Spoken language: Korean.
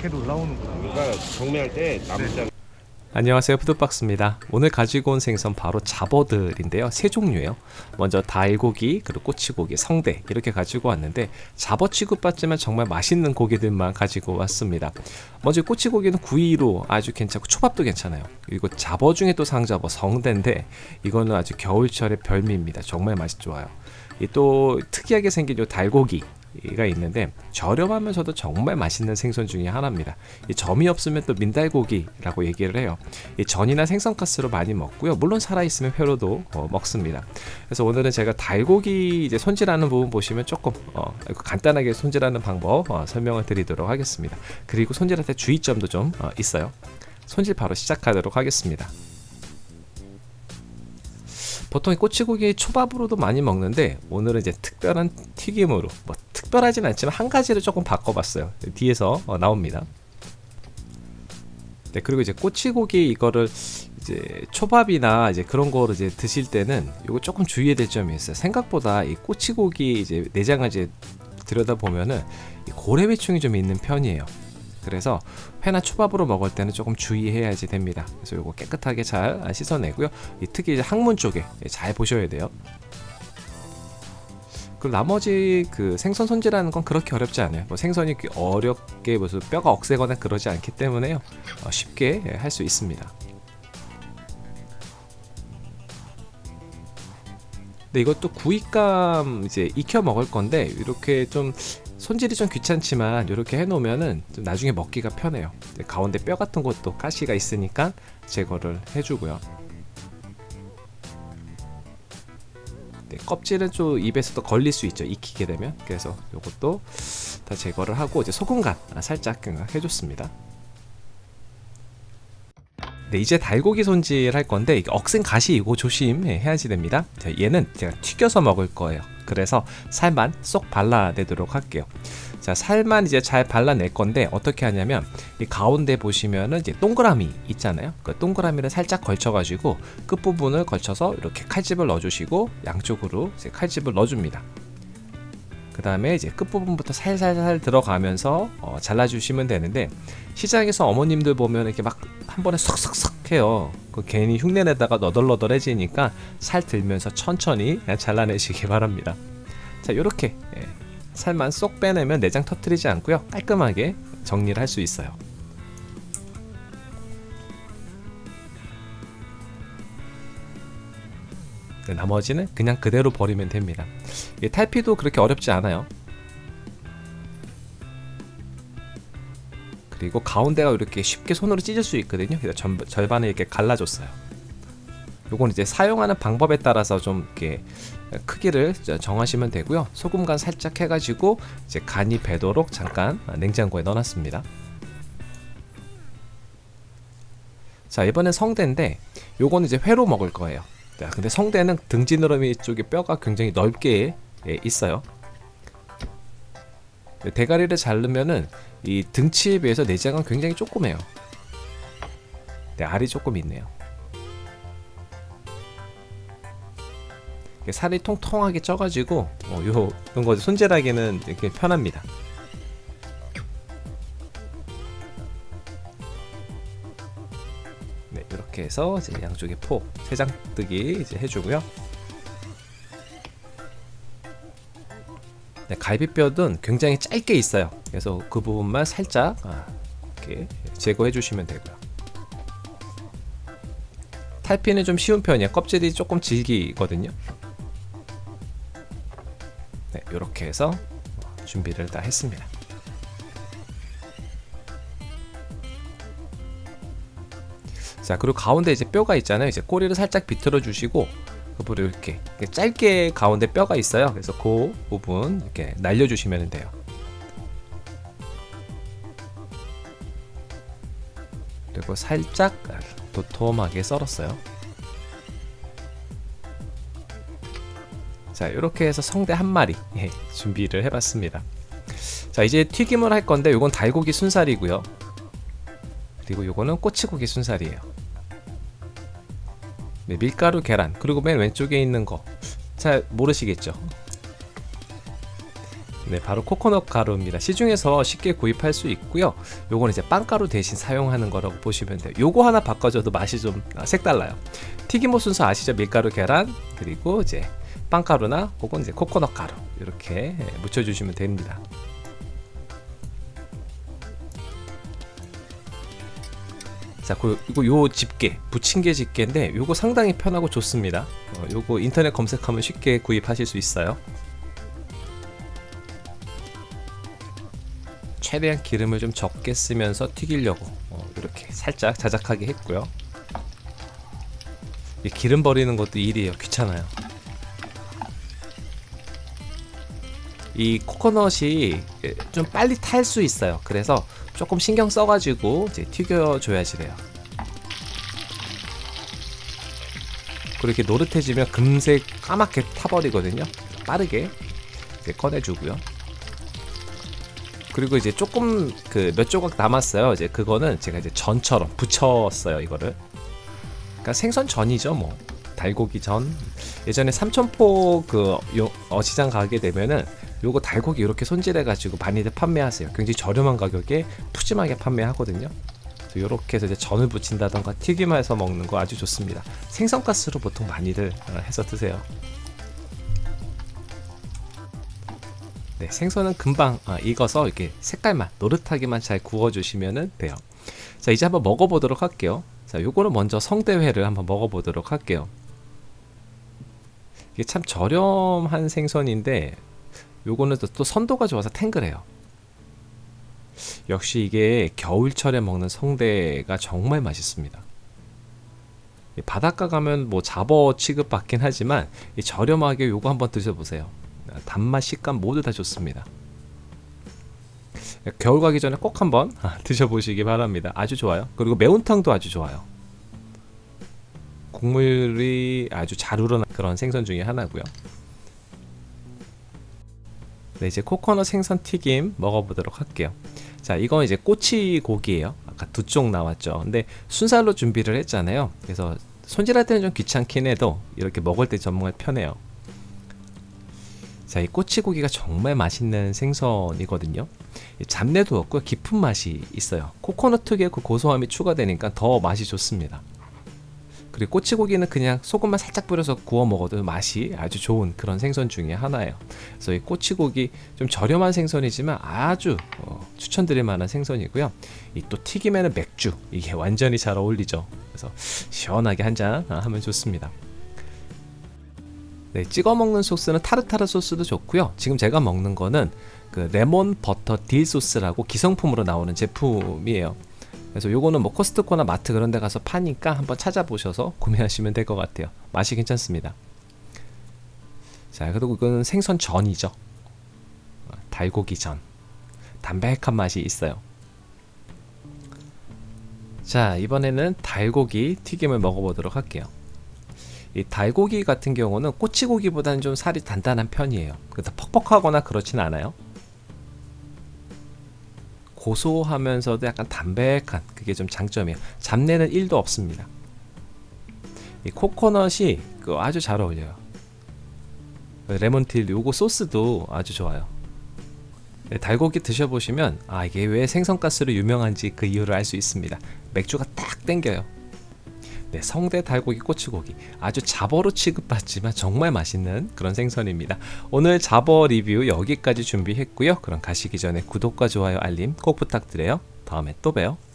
이렇게도 올라오는구나. 우리가 경매할 때 남자 안녕하세요 푸드박스입니다. 오늘 가지고 온 생선 바로 잡어들인데요. 세 종류예요. 먼저 달고기 그리고 꼬치고기 성대 이렇게 가지고 왔는데 잡어 취급받지만 정말 맛있는 고기들만 가지고 왔습니다. 먼저 꼬치고기는 구이로 아주 괜찮고 초밥도 괜찮아요. 그리고 잡어 중에 또 상잡어 성대인데 이거는 아주 겨울철의 별미입니다. 정말 맛이 좋아요. 이또 특이하게 생긴 요 달고기 가 있는데 저렴하면서도 정말 맛있는 생선 중에 하나입니다. 이 점이 없으면 또 민달고기라고 얘기를 해요. 이 전이나 생선가스로 많이 먹고요. 물론 살아 있으면 회로도 어, 먹습니다. 그래서 오늘은 제가 달고기 이제 손질하는 부분 보시면 조금 어, 간단하게 손질하는 방법 어, 설명을 드리도록 하겠습니다. 그리고 손질할 때 주의점도 좀 어, 있어요. 손질 바로 시작하도록 하겠습니다. 보통 꼬치고기 초밥으로도 많이 먹는데 오늘은 이제 특별한 튀김으로 뭐 특별하진 않지만 한 가지를 조금 바꿔봤어요. 뒤에서 어, 나옵니다. 네 그리고 이제 꼬치고기 이거를 이제 초밥이나 이제 그런 거를 이제 드실 때는 이거 조금 주의해야 될 점이 있어요. 생각보다 이 꼬치고기 이제 내장을 이제 들여다 보면은 고래배충이 좀 있는 편이에요 그래서 회나 초밥으로 먹을 때는 조금 주의해야지 됩니다. 그래서 이거 깨끗하게 잘 씻어내고요. 이 특히 이제 항문 쪽에 잘 보셔야 돼요. 그리고 나머지 그 생선 손질하는 건 그렇게 어렵지 않아요. 뭐 생선이 어렵게 무슨 뼈가 억세거나 그러지 않기 때문에요. 어, 쉽게 할 수 있습니다. 근데 이것도 구이감 이제 익혀 먹을 건데 이렇게 좀 손질이 좀 귀찮지만 이렇게 해놓으면은 좀 나중에 먹기가 편해요. 가운데 뼈 같은 것도 가시가 있으니까 제거를 해주고요. 네, 껍질은 좀 입에서도 걸릴 수 있죠. 익히게 되면. 그래서 이것도 다 제거를 하고 이제 소금 간 살짝 해줬습니다 네, 이제 달고기 손질 할 건데 억센 가시 이거 조심해야지 됩니다. 자, 얘는 제가 튀겨서 먹을 거예요. 그래서 살만 쏙 발라내도록 할게요. 자 살만 이제 잘 발라낼 건데 어떻게 하냐면 이 가운데 보시면은 이제 동그라미 있잖아요. 그 동그라미를 살짝 걸쳐 가지고 끝부분을 걸쳐서 이렇게 칼집을 넣어 주시고 양쪽으로 칼집을 넣어 줍니다 그 다음에 이제 끝부분부터 살살살 들어가면서 어, 잘라주시면 되는데 시장에서 어머님들 보면 이렇게 막 한 번에 석석석 해요. 그 괜히 흉내내다가 너덜너덜해지니까 살 들면서 천천히 잘라내시기 바랍니다. 자 요렇게 예, 살만 쏙 빼내면 내장 터트리지 않고요. 깔끔하게 정리를 할 수 있어요 나머지는 그냥 그대로 버리면 됩니다. 탈피도 그렇게 어렵지 않아요. 그리고 가운데가 이렇게 쉽게 손으로 찢을 수 있거든요. 그래서 전, 절반을 이렇게 갈라줬어요. 요건 이제 사용하는 방법에 따라서 좀 이렇게 크기를 정하시면 되고요. 소금 간 살짝 해가지고 이제 간이 배도록 잠깐 냉장고에 넣어놨습니다. 자 이번엔 성대인데 요건 이제 회로 먹을 거예요 자, 근데 성대는 등지느러미 쪽에 뼈가 굉장히 넓게 예, 있어요. 대가리를 자르면은 이 등치에 비해서 내장은 굉장히 조그매요. 네, 알이 조금 있네요. 살이 통통하게 쪄가지고 어, 요 이런 거 손질하기는 이렇게 편합니다. 이렇게 해서 이제 양쪽에 포 세장뜨기 이제 해주고요. 네, 갈비뼈는 굉장히 짧게 있어요. 그래서 그 부분만 살짝 아, 이렇게 제거해 주시면 되고요. 탈피는 좀 쉬운 편이에요. 껍질이 조금 질기거든요. 네, 이렇게 해서 준비를 다 했습니다. 자 그리고 가운데 이제 뼈가 있잖아요. 이제 꼬리를 살짝 비틀어 주시고 그 부분 이렇게 짧게 가운데 뼈가 있어요. 그래서 그 부분 이렇게 날려 주시면 돼요. 그리고 살짝 도톰하게 썰었어요. 자 이렇게 해서 성대 한 마리 예, 준비를 해봤습니다. 자 이제 튀김을 할 건데 이건 달고기 순살이고요 그리고 요거는 꼬치고기 순살이에요 네, 밀가루 계란 그리고 맨 왼쪽에 있는 거 잘 모르시겠죠 네, 바로 코코넛 가루입니다. 시중에서 쉽게 구입할 수 있고요. 요거는 이제 빵가루 대신 사용하는 거라고 보시면 돼요. 요거 하나 바꿔줘도 맛이 좀 아, 색달라요. 튀김옷 순서 아시죠? 밀가루, 계란, 그리고 이제 빵가루나 혹은 이제 코코넛 가루 이렇게 예, 묻혀주시면 됩니다. 자, 그리고 요 집게, 부침개 집게인데 요거 상당히 편하고 좋습니다. 어, 요거 인터넷 검색하면 쉽게 구입하실 수 있어요. 최대한 기름을 좀 적게 쓰면서 튀기려고 어, 이렇게 살짝 자작하게 했고요. 이 기름 버리는 것도 일이에요. 귀찮아요. 이 코코넛이 예, 좀 빨리 탈 수 있어요. 그래서 조금 신경 써가지고 이제 튀겨줘야지 돼요. 그렇게 노릇해지면 금세 까맣게 타버리거든요. 빠르게 이제 꺼내주고요. 그리고 이제 조금 그 몇 조각 남았어요. 이제 그거는 제가 이제 전처럼 붙였어요. 이거를. 그러니까 생선 전이죠, 뭐. 달고기 전. 예전에 삼천포 그 요- 어시장 가게 되면은 요거 달고기 이렇게 손질해 가지고 많이들 판매하세요. 굉장히 저렴한 가격에 푸짐하게 판매하거든요. 이렇게 해서 이제 전을 부친다던가 튀김해서 먹는 거 아주 좋습니다. 생선가스로 보통 많이들 어, 해서 드세요. 네, 생선은 금방 아, 익어서 이렇게 색깔만 노릇하게만 잘 구워주시면 돼요. 자, 이제 한번 먹어보도록 할게요. 자, 요거는 먼저 성대회를 한번 먹어보도록 할게요. 이게 참 저렴한 생선인데 요거는 또, 또 선도가 좋아서 탱글해요. 역시 이게 겨울철에 먹는 성대가 정말 맛있습니다. 이 바닷가 가면 뭐 잡어 취급받긴 하지만 이 저렴하게 요거 한번 드셔보세요. 아, 단맛, 식감 모두 다 좋습니다. 겨울 가기 전에 꼭 한번 아, 드셔보시기 바랍니다. 아주 좋아요. 그리고 매운탕도 아주 좋아요. 국물이 아주 잘 우러난 그런 생선 중에 하나고요. 네, 이제 코코넛 생선 튀김 먹어보도록 할게요. 자, 이건 이제 꼬치 고기예요. 아까 두 쪽 나왔죠. 근데 순살로 준비를 했잖아요. 그래서 손질할 때는 좀 귀찮긴 해도 이렇게 먹을 때 정말 편해요. 자, 이 꼬치고기가 정말 맛있는 생선이거든요. 이 잡내도 없고 깊은 맛이 있어요. 코코넛 특유의 그 고소함이 추가되니까 더 맛이 좋습니다. 그리고 꼬치고기는 그냥 소금만 살짝 뿌려서 구워 먹어도 맛이 아주 좋은 그런 생선 중에 하나예요. 그래서 이 꼬치고기 좀 저렴한 생선이지만 아주 어, 추천드릴 만한 생선이고요. 이 또 튀김에는 맥주 이게 완전히 잘 어울리죠. 그래서 시원하게 한 잔 하면 좋습니다. 네, 찍어 먹는 소스는 타르타르 소스도 좋고요. 지금 제가 먹는 거는 그 레몬 버터 딜 소스라고 기성품으로 나오는 제품이에요. 그래서 요거는 뭐 코스트코나 마트 그런 데 가서 파니까 한번 찾아보셔서 구매하시면 될 것 같아요. 맛이 괜찮습니다. 자, 그리고 이거는 생선 전이죠. 어, 달고기 전. 담백한 맛이 있어요. 자, 이번에는 달고기 튀김을 먹어보도록 할게요. 이 달고기 같은 경우는 꼬치고기보다는 좀 살이 단단한 편이에요. 그래서 퍽퍽하거나 그렇진 않아요. 고소하면서도 약간 담백한 그게 좀 장점이에요. 잡내는 1도 없습니다. 이 코코넛이 그 아주 잘 어울려요. 레몬틸 요거 소스도 아주 좋아요. 네, 달고기 드셔보시면 아 이게 왜 생선가스로 유명한지 그 이유를 알 수 있습니다. 맥주가 딱 땡겨요. 네, 성대 달고기 꼬치고기 아주 잡어로 취급받지만 정말 맛있는 그런 생선입니다. 오늘 잡어 리뷰 여기까지 준비했고요. 그럼 가시기 전에 구독과 좋아요 알림 꼭 부탁드려요. 다음에 또 봬요.